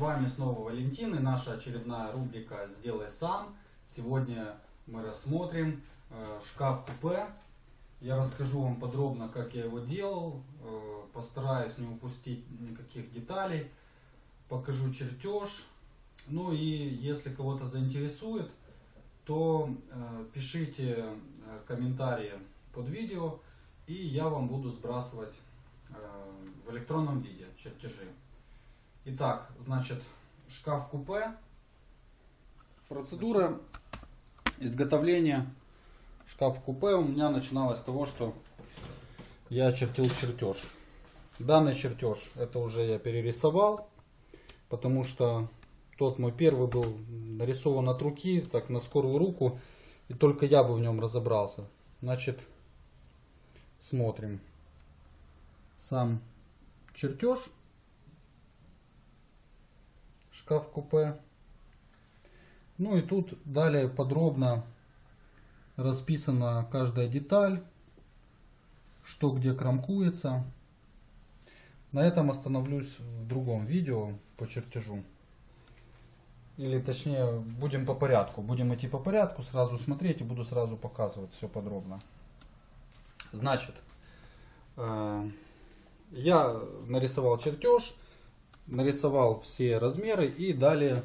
вами снова Валентин и наша очередная рубрика «Сделай сам». Сегодня мы рассмотрим э, шкаф-купе. Я расскажу вам подробно, как я его делал. Э, постараюсь не упустить никаких деталей. Покажу чертеж. Ну и если кого-то заинтересует, то э, пишите комментарии под видео. И я вам буду сбрасывать в электронном виде чертежи. Итак, значит, шкаф-купе. Процедура изготовления шкаф-купе у меня начиналась с того, что я чертил чертеж. Данный чертеж, это уже я перерисовал, потому что тот мой первый был нарисован от руки, так на скорую руку, и только я бы в нем разобрался. Значит, смотрим. Сам чертеж шкаф-купе. Ну и тут далее подробно расписана каждая деталь, что где крамкуется. На этом остановлюсь в другом видео по чертежу. Или точнее, будем по порядку. Будем идти по порядку, сразу смотреть и буду сразу показывать все подробно. Значит, э, я нарисовал чертеж нарисовал все размеры и далее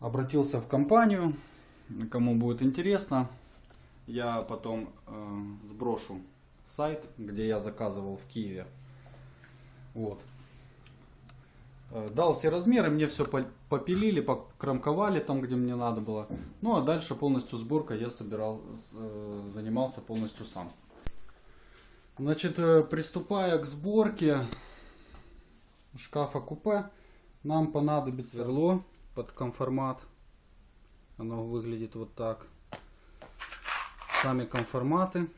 обратился в компанию. Кому будет интересно, я потом э, сброшу сайт, где я заказывал в Киеве. Вот. Э, дал все размеры, мне все попилили, покромковали там, где мне надо было. Ну а дальше полностью сборка я собирал, э, занимался полностью сам. Значит, э, приступая к сборке, шкафа-купе нам понадобится сверло под конформат. Оно выглядит вот так. Сами конформаты.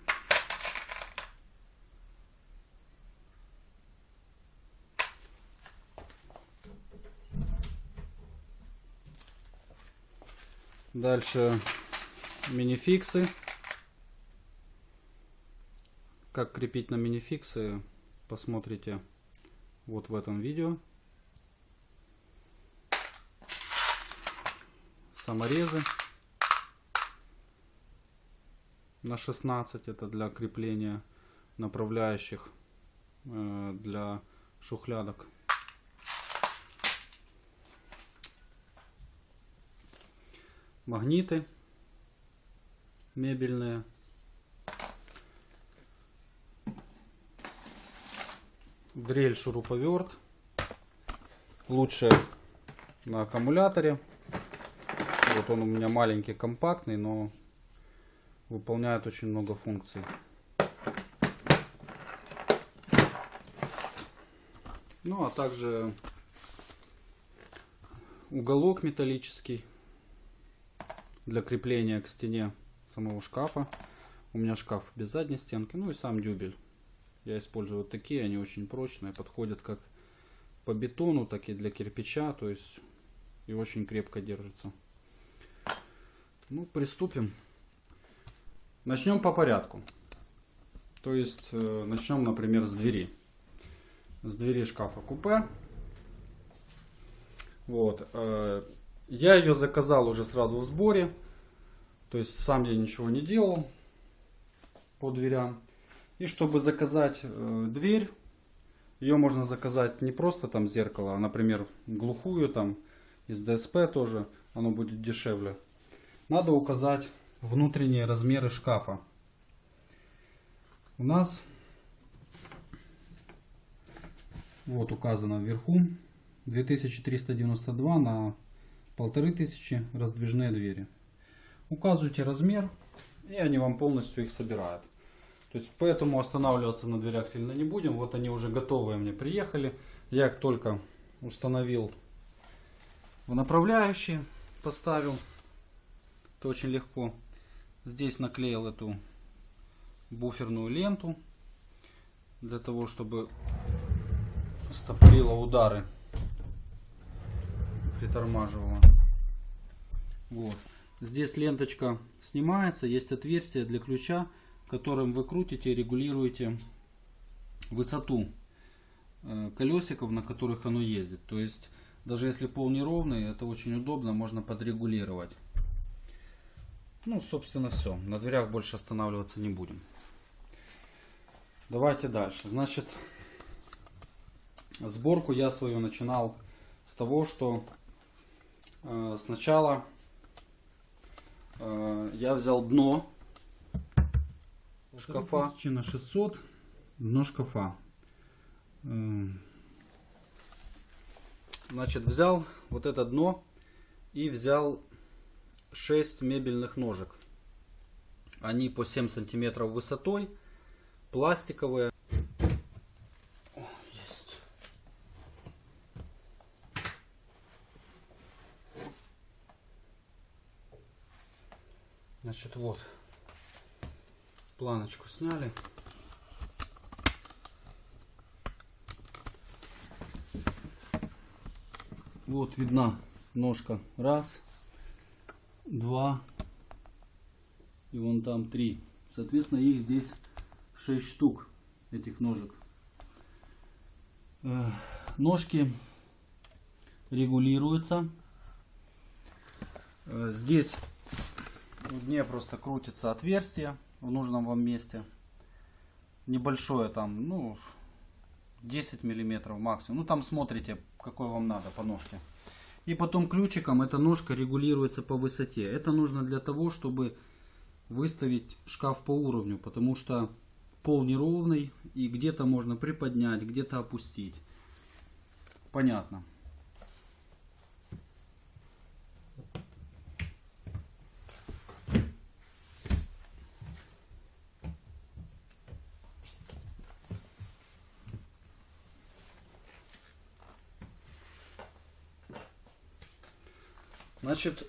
Дальше минификсы. Как крепить на минификсы, посмотрите вот в этом видео. Саморезы на 16 это для крепления направляющих э, для шухлядок. Магниты мебельные дрель шуруповерт. Лучше на аккумуляторе. Вот он у меня маленький компактный но выполняет очень много функций. Ну а также уголок металлический для крепления к стене самого шкафа. У меня шкаф без задней стенки ну и сам дюбель я использую вот такие, они очень прочные, подходят как по бетону, так и для кирпича, то есть и очень крепко держится. Ну, приступим. Начнем по порядку. То есть, э, начнем, например, с двери. С двери шкафа купе. Вот. Э, я ее заказал уже сразу в сборе. То есть, сам я ничего не делал по дверям. И чтобы заказать э, дверь, ее можно заказать не просто там зеркало, а, например, глухую там из ДСП тоже, оно будет дешевле. Надо указать внутренние размеры шкафа. У нас вот указано вверху 2392 на 1500 раздвижные двери. Указывайте размер и они вам полностью их собирают. То есть поэтому останавливаться на дверях сильно не будем. Вот они уже готовые мне приехали. Я их только установил в направляющие, поставил. Это очень легко. Здесь наклеил эту буферную ленту для того, чтобы стопорила удары, притормаживала. Вот. Здесь ленточка снимается, есть отверстие для ключа которым вы крутите регулируете высоту э, колесиков, на которых оно ездит. То есть Даже если пол неровный, это очень удобно, можно подрегулировать. Ну, собственно, все. На дверях больше останавливаться не будем. Давайте дальше. Значит, сборку я свою начинал с того, что э, сначала э, я взял дно шкафа. на 600, дно шкафа. Э, значит, взял вот это дно и взял 6 мебельных ножек. Они по 7 сантиметров высотой, пластиковые. О, есть. Значит, вот. Планочку сняли. Вот видна ножка. Раз, два и вон там три. Соответственно, их здесь 6 штук, этих ножек. Э, ножки регулируются. Э, здесь в дне просто крутится отверстие в нужном вам месте. Небольшое там, ну, 10 миллиметров максимум. Ну, там смотрите, какой вам надо по ножке. И потом ключиком эта ножка регулируется по высоте. Это нужно для того, чтобы выставить шкаф по уровню, потому что пол неровный и где-то можно приподнять, где-то опустить. Понятно. Значит,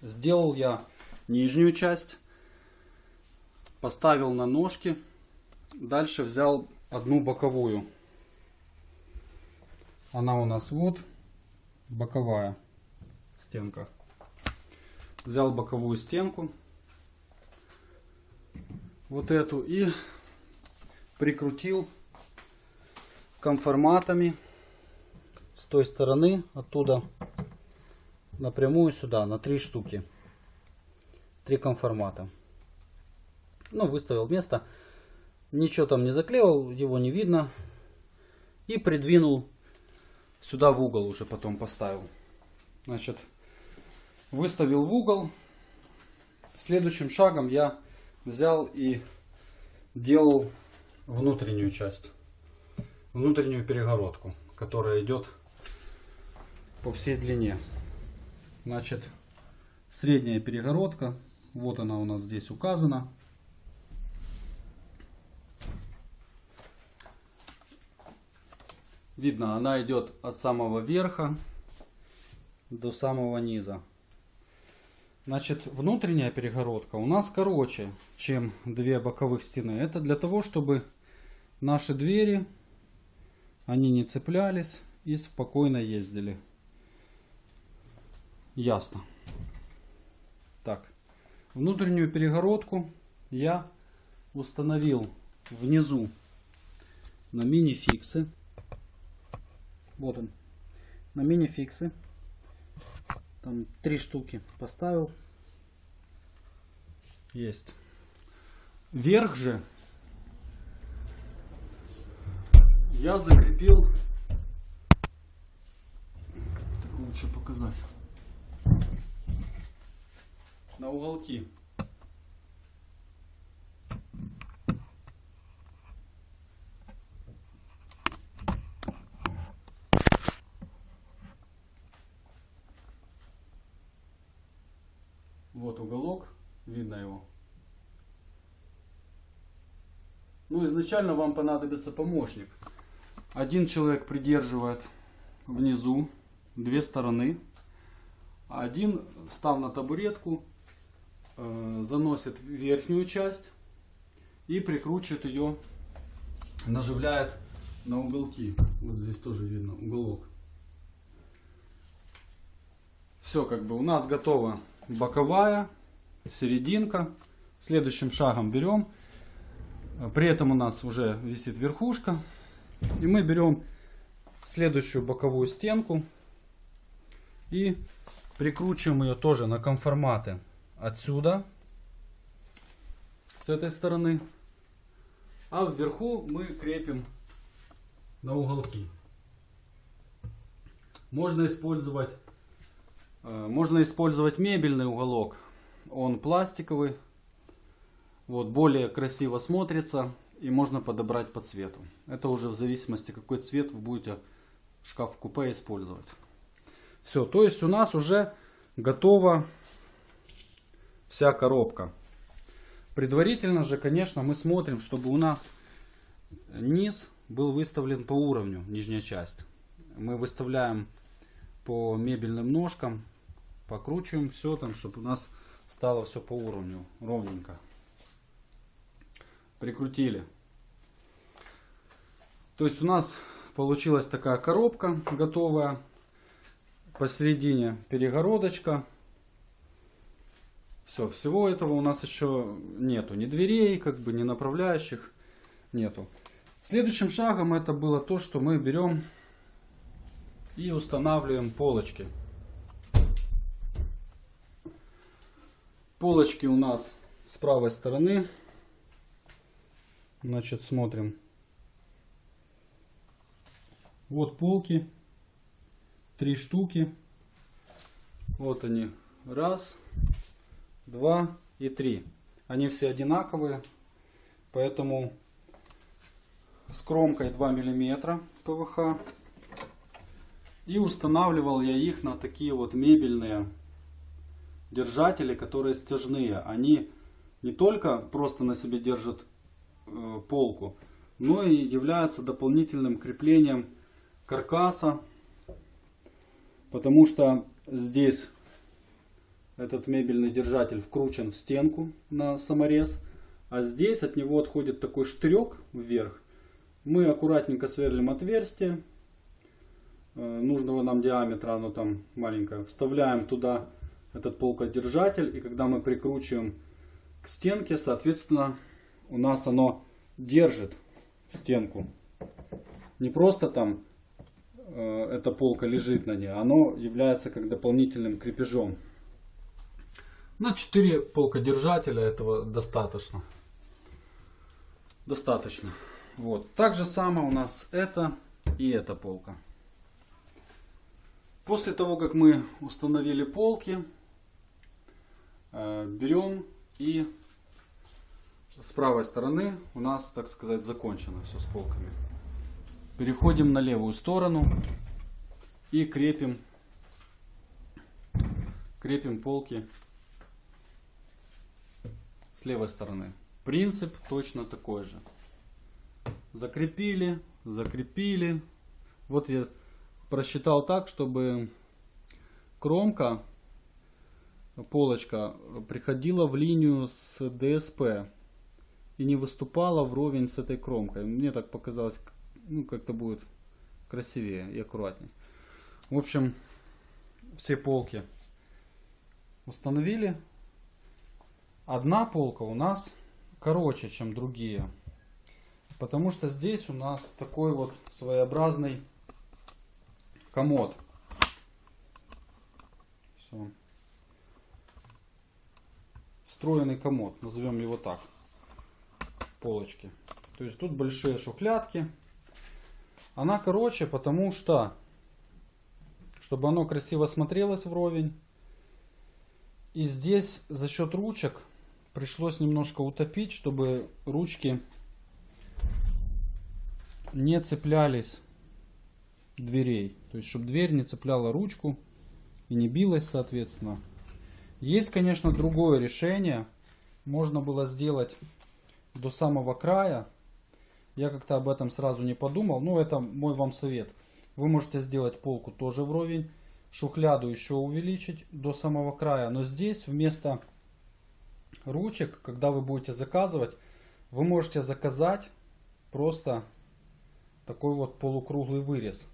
сделал я нижнюю часть, поставил на ножки, дальше взял одну боковую. Она у нас вот боковая стенка. Взял боковую стенку, вот эту и прикрутил конформатами с той стороны, оттуда напрямую сюда, на три штуки. Три конформата. Ну, выставил место. Ничего там не заклеил, его не видно. И придвинул сюда в угол уже потом поставил. Значит, выставил в угол. Следующим шагом я взял и делал внутреннюю часть. Внутреннюю перегородку, которая идет по всей длине. Значит, средняя перегородка. Вот она у нас здесь указана. Видно, она идет от самого верха до самого низа. Значит, внутренняя перегородка у нас короче, чем две боковых стены. Это для того, чтобы наши двери, они не цеплялись и спокойно ездили. Ясно. Так, внутреннюю перегородку я установил внизу на мини-фиксы. Вот он, на мини-фиксы. Там три штуки поставил. Есть. Верх же я закрепил. Так лучше показать на уголки. Вот уголок, видно его. Ну, изначально вам понадобится помощник. Один человек придерживает внизу две стороны. Один, став на табуретку, заносит верхнюю часть и прикручивает ее, наживляет на уголки. Вот здесь тоже видно уголок. Все, как бы у нас готова боковая, серединка. Следующим шагом берем. При этом у нас уже висит верхушка. И мы берем следующую боковую стенку и прикручиваем ее тоже на конформаты отсюда, с этой стороны. А вверху мы крепим на уголки. Можно использовать, э, можно использовать мебельный уголок. Он пластиковый. Вот, более красиво смотрится. И можно подобрать по цвету. Это уже в зависимости, какой цвет вы будете шкаф-купе использовать. Все, то есть у нас уже готова вся коробка. Предварительно же, конечно, мы смотрим, чтобы у нас низ был выставлен по уровню, нижняя часть. Мы выставляем по мебельным ножкам, покручиваем все там, чтобы у нас стало все по уровню, ровненько. Прикрутили. То есть у нас получилась такая коробка готовая. Посередине перегородочка. Все, всего этого у нас еще нету. Ни дверей, как бы, ни направляющих нету. Следующим шагом это было то, что мы берем и устанавливаем полочки. Полочки у нас с правой стороны. Значит, смотрим. Вот полки. Три штуки. Вот они. Раз, два и три. Они все одинаковые. Поэтому с кромкой 2 мм ПВХ. И устанавливал я их на такие вот мебельные держатели, которые стяжные. Они не только просто на себе держат э, полку, но и являются дополнительным креплением каркаса. Потому что здесь этот мебельный держатель вкручен в стенку на саморез. А здесь от него отходит такой штырек вверх. Мы аккуратненько сверлим отверстие э, нужного нам диаметра, оно там маленькое. Вставляем туда этот полкодержатель. И когда мы прикручиваем к стенке, соответственно, у нас оно держит стенку. Не просто там э, эта полка лежит на ней, оно является как дополнительным крепежом. На 4 полкодержателя этого достаточно. Достаточно. Вот. Так же самое у нас это и эта полка. После того, как мы установили полки, э, берем и с правой стороны у нас, так сказать, закончено все с полками. Переходим на левую сторону и крепим, крепим полки левой стороны. Принцип точно такой же закрепили, закрепили. Вот я просчитал так, чтобы кромка, полочка приходила в линию с ДСП и не выступала вровень с этой кромкой. Мне так показалось, ну как-то будет красивее и аккуратнее. В общем, все полки установили. Одна полка у нас короче, чем другие. Потому что здесь у нас такой вот своеобразный комод. Все. Встроенный комод, назовем его так. Полочки. То есть тут большие шухлядки. Она короче, потому что, чтобы оно красиво смотрелось вровень. И здесь за счет ручек пришлось немножко утопить, чтобы ручки не цеплялись дверей. То есть, чтобы дверь не цепляла ручку и не билась, соответственно. Есть, конечно, другое решение. Можно было сделать до самого края. Я как-то об этом сразу не подумал. Но это мой вам совет. Вы можете сделать полку тоже вровень. Шухляду еще увеличить до самого края. Но здесь вместо ручек, когда вы будете заказывать, вы можете заказать просто такой вот полукруглый вырез.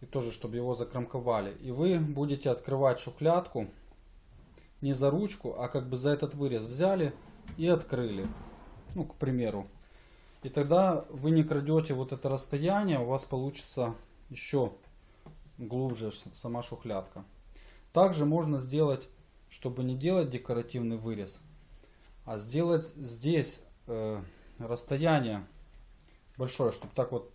И тоже, чтобы его закромковали. И вы будете открывать шухлядку не за ручку, а как бы за этот вырез взяли и открыли. Ну, к примеру. И тогда вы не крадете вот это расстояние, у вас получится еще глубже сама шухлядка. Также можно сделать, чтобы не делать декоративный вырез, а сделать здесь э, расстояние большое, чтобы так вот,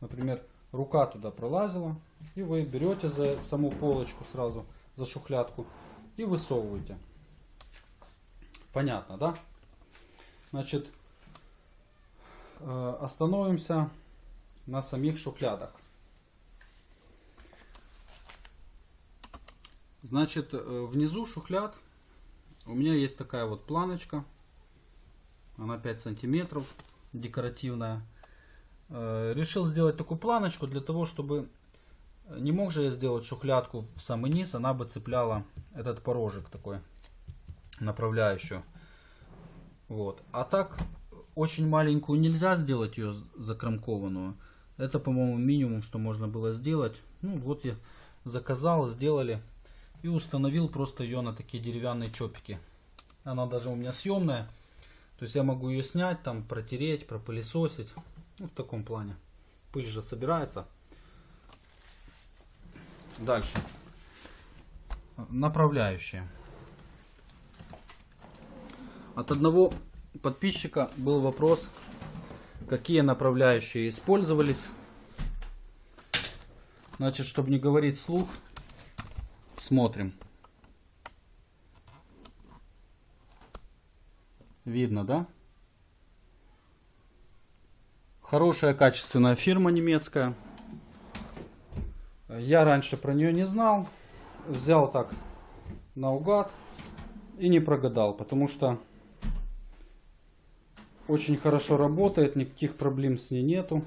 например, рука туда пролазила, и вы берете за саму полочку сразу, за шухлядку, и высовываете. Понятно, да? Значит, э, остановимся на самих шухлядах. Значит, э, внизу шухляд у меня есть такая вот планочка. Она 5 сантиметров, декоративная. Э, решил сделать такую планочку для того, чтобы... Не мог же я сделать шухлядку в самый низ, она бы цепляла этот порожек такой, направляющую. Вот. А так, очень маленькую нельзя сделать ее закромкованную. Это, по-моему, минимум, что можно было сделать. Ну, вот я заказал, сделали. И установил просто ее на такие деревянные чопики. Она даже у меня съемная. То есть я могу ее снять, там протереть, пропылесосить. Ну, в таком плане. Пыль же собирается. Дальше. Направляющие. От одного подписчика был вопрос, какие направляющие использовались. Значит, чтобы не говорить слух, смотрим. Видно, да? Хорошая качественная фирма немецкая. Я раньше про нее не знал. Взял так наугад и не прогадал, потому что очень хорошо работает, никаких проблем с ней нету.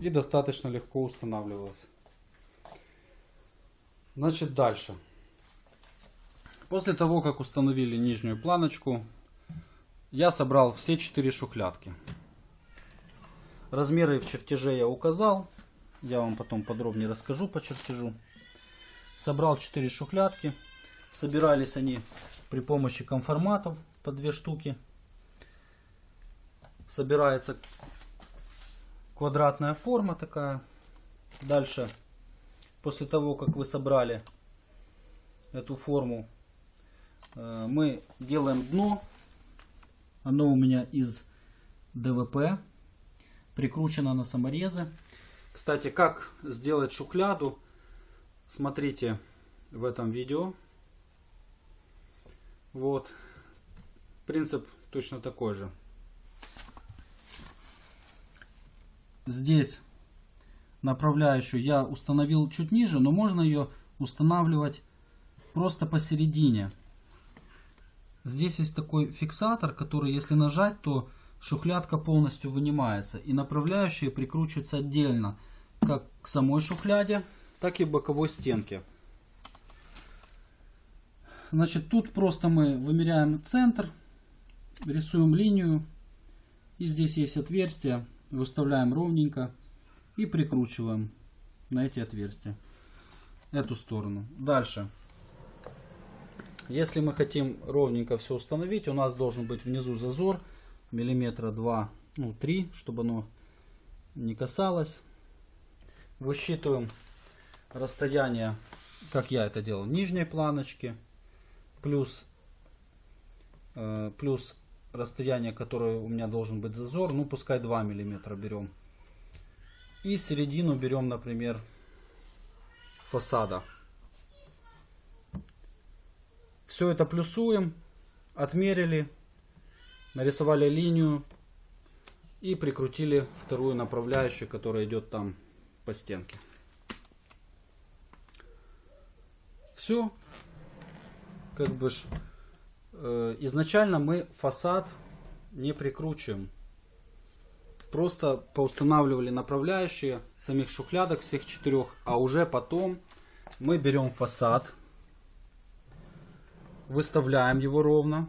И достаточно легко устанавливалась. Значит, дальше. После того, как установили нижнюю планочку, я собрал все четыре шухлядки. Размеры в чертеже я указал. Я вам потом подробнее расскажу по чертежу. Собрал четыре шухлядки. Собирались они при помощи конформатов по две штуки. Собирается квадратная форма такая. Дальше, после того, как вы собрали эту форму, э, мы делаем дно оно у меня из ДВП, прикручено на саморезы. Кстати, как сделать шухляду, смотрите в этом видео. Вот. Принцип точно такой же. Здесь направляющую я установил чуть ниже, но можно ее устанавливать просто посередине. Здесь есть такой фиксатор, который если нажать, то шухлядка полностью вынимается. И направляющие прикручиваются отдельно, как к самой шухляде, так и боковой стенке. Значит, тут просто мы вымеряем центр, рисуем линию. И здесь есть отверстия, выставляем ровненько и прикручиваем на эти отверстия. Эту сторону. Дальше. Если мы хотим ровненько все установить, у нас должен быть внизу зазор миллиметра 2, ну 3, чтобы оно не касалось. Высчитываем расстояние, как я это делал, нижней планочки, плюс, э, плюс расстояние, которое у меня должен быть зазор, ну пускай 2 миллиметра берем. И середину берем, например, фасада. Все это плюсуем, отмерили, нарисовали линию и прикрутили вторую направляющую, которая идет там по стенке. Все. Как бы э, изначально мы фасад не прикручиваем. Просто поустанавливали направляющие самих шухлядок всех четырех, а уже потом мы берем фасад Выставляем его ровно,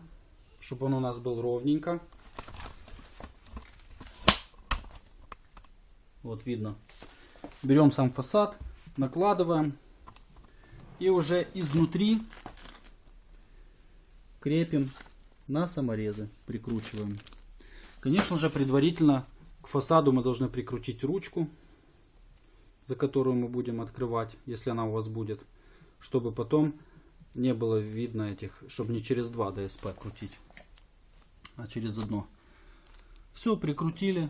чтобы он у нас был ровненько. Вот видно. Берем сам фасад, накладываем и уже изнутри крепим на саморезы, прикручиваем. Конечно же, предварительно к фасаду мы должны прикрутить ручку, за которую мы будем открывать, если она у вас будет, чтобы потом не было видно этих, чтобы не через два ДСП крутить, а через одно. Все, прикрутили,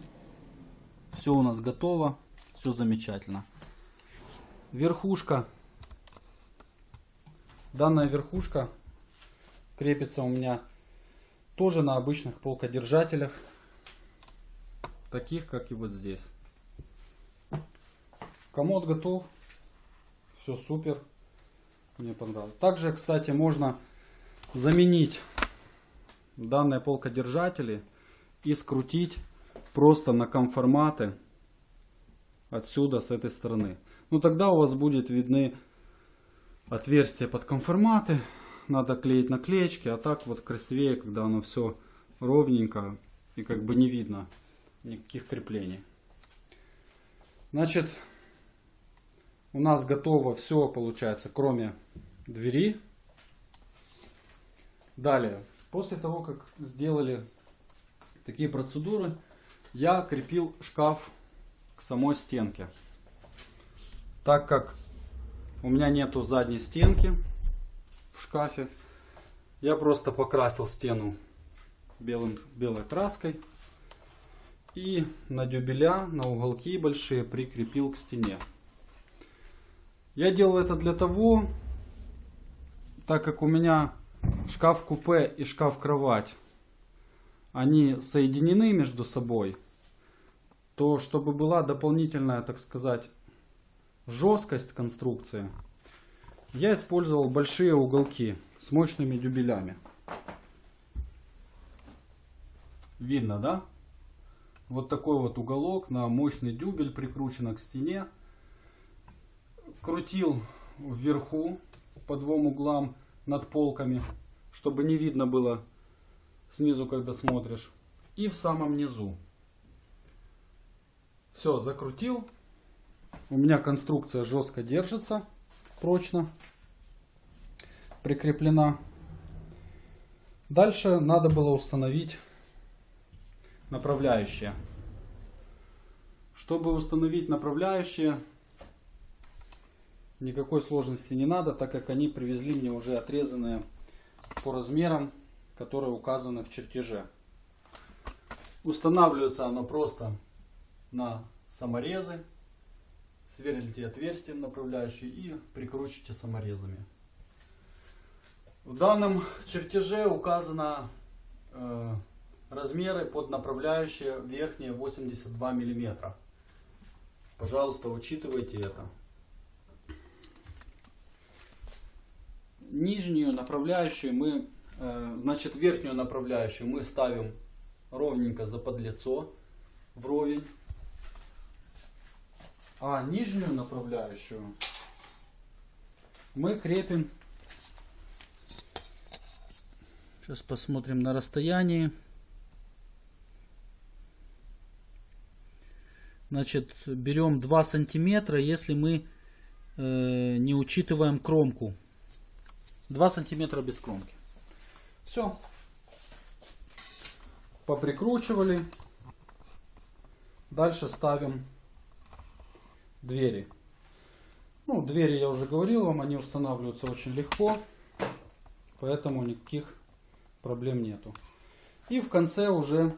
все у нас готово, все замечательно. Верхушка. Данная верхушка крепится у меня тоже на обычных полкодержателях, таких как и вот здесь. Комод готов, все супер, мне понравилось. Также, кстати, можно заменить данные полкодержатели и скрутить просто на конформаты отсюда, с этой стороны. Ну тогда у вас будет видны отверстия под конформаты. Надо клеить наклеечки, а так вот красивее, когда оно все ровненько и как бы не видно никаких креплений. Значит, у нас готово все получается, кроме двери. Далее, после того, как сделали такие процедуры, я крепил шкаф к самой стенке. Так как у меня нету задней стенки в шкафе, я просто покрасил стену белым, белой краской и на дюбеля, на уголки большие прикрепил к стене. Я делал это для того, так как у меня шкаф-купе и шкаф-кровать, они соединены между собой, то чтобы была дополнительная, так сказать, жесткость конструкции, я использовал большие уголки с мощными дюбелями. Видно, да? Вот такой вот уголок на мощный дюбель прикручен к стене. Крутил вверху по двум углам над полками, чтобы не видно было снизу, когда смотришь. И в самом низу. Все, закрутил. У меня конструкция жестко держится, прочно прикреплена. Дальше надо было установить направляющие. Чтобы установить направляющие, никакой сложности не надо, так как они привезли мне уже отрезанные по размерам, которые указаны в чертеже. Устанавливается оно просто на саморезы. Сверлите отверстием направляющие и прикручивайте саморезами. В данном чертеже указано э, размеры под направляющие верхние 82 миллиметра. Пожалуйста, учитывайте это. Нижнюю направляющую мы, э, значит верхнюю направляющую мы ставим ровненько за подлицо, вровень. А нижнюю направляющую мы крепим. Сейчас посмотрим на расстоянии. Значит, берем 2 сантиметра, если мы э, не учитываем кромку. 2 сантиметра без кромки. Все. Поприкручивали. Дальше ставим двери. Ну, двери я уже говорил вам, они устанавливаются очень легко. Поэтому никаких проблем нету. И в конце уже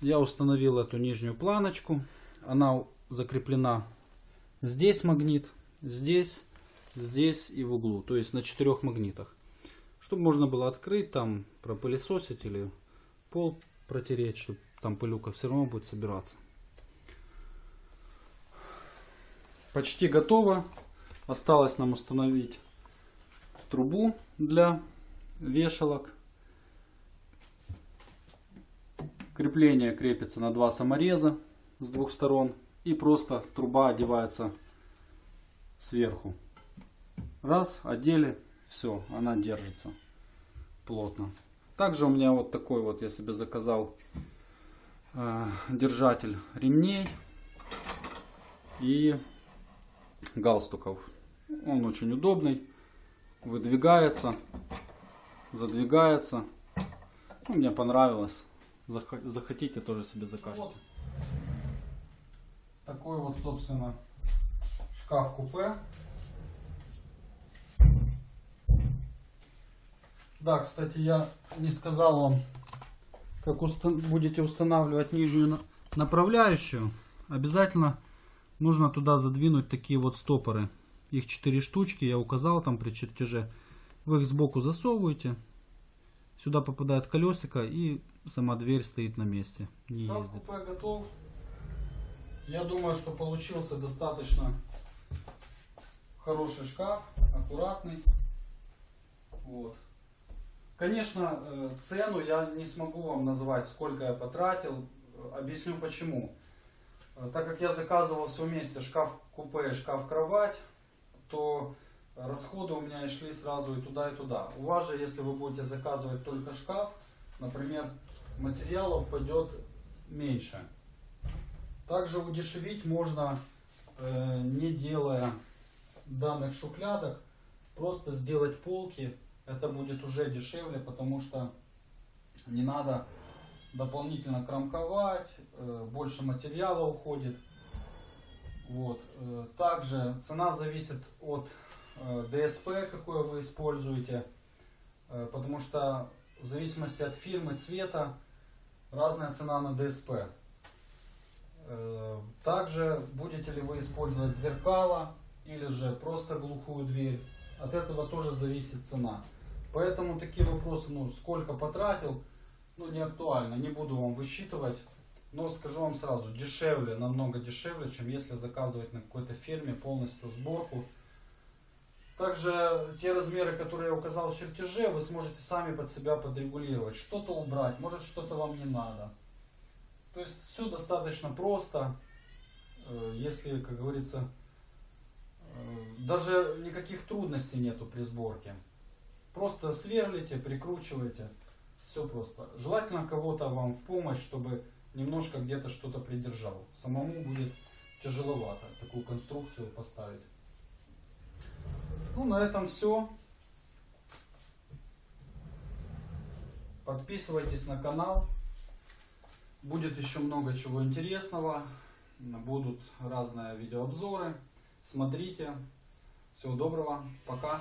я установил эту нижнюю планочку. Она закреплена здесь магнит, здесь, здесь и в углу. То есть на четырех магнитах. Чтобы можно было открыть, там пропылесосить или пол протереть, чтобы там пылюка все равно будет собираться. Почти готово. Осталось нам установить трубу для вешалок. Крепление крепится на два самореза с двух сторон. И просто труба одевается сверху. Раз, одели, все, она держится плотно. Также у меня вот такой вот, я себе заказал э, держатель ремней и галстуков. Он очень удобный, выдвигается, задвигается. Ну, мне понравилось. Зах- Захотите, тоже себе закажете. Вот. Такой вот, собственно, шкаф-купе. Да, кстати, я не сказал вам, как устан- будете устанавливать нижнюю на- направляющую. Обязательно нужно туда задвинуть такие вот стопоры. Их 4 штучки, я указал там при чертеже. Вы их сбоку засовываете. Сюда попадает колесико и сама дверь стоит на месте. Не Шкаф ездит. купе готов. Я думаю, что получился достаточно хороший шкаф, аккуратный. Вот. Конечно, э, цену я не смогу вам назвать, сколько я потратил. Объясню почему. Э, Так как я заказывал все вместе шкаф-купе и шкаф-кровать, то расходы у меня и шли сразу и туда, и туда. У вас же, если вы будете заказывать только шкаф, например, материалов пойдет меньше. Также удешевить можно, э, не делая данных шухлядок, просто сделать полки. Это будет уже дешевле, потому что не надо дополнительно кромковать, э, больше материала уходит. Вот. э, Также цена зависит от ДСП, какое вы используете, потому что в зависимости от фирмы, цвета, разная цена на ДСП. Э, Также будете ли вы использовать зеркало или же просто глухую дверь. От этого тоже зависит цена. Поэтому такие вопросы, ну, сколько потратил, ну, не актуально. Не буду вам высчитывать. Но скажу вам сразу, дешевле, намного дешевле, чем если заказывать на какой-то фирме полностью сборку. Также те размеры, которые я указал в чертеже, вы сможете сами под себя подрегулировать. Что-то убрать, может что-то вам не надо. То есть все достаточно просто. Э, Если, как говорится, э, даже никаких трудностей нету при сборке. Просто сверлите, прикручиваете. Все просто. Желательно кого-то вам в помощь, чтобы немножко где-то что-то придержал. Самому будет тяжеловато такую конструкцию поставить. Ну, на этом все. Подписывайтесь на канал. Будет еще много чего интересного. Будут разные видеообзоры. Смотрите. Всего доброго. Пока.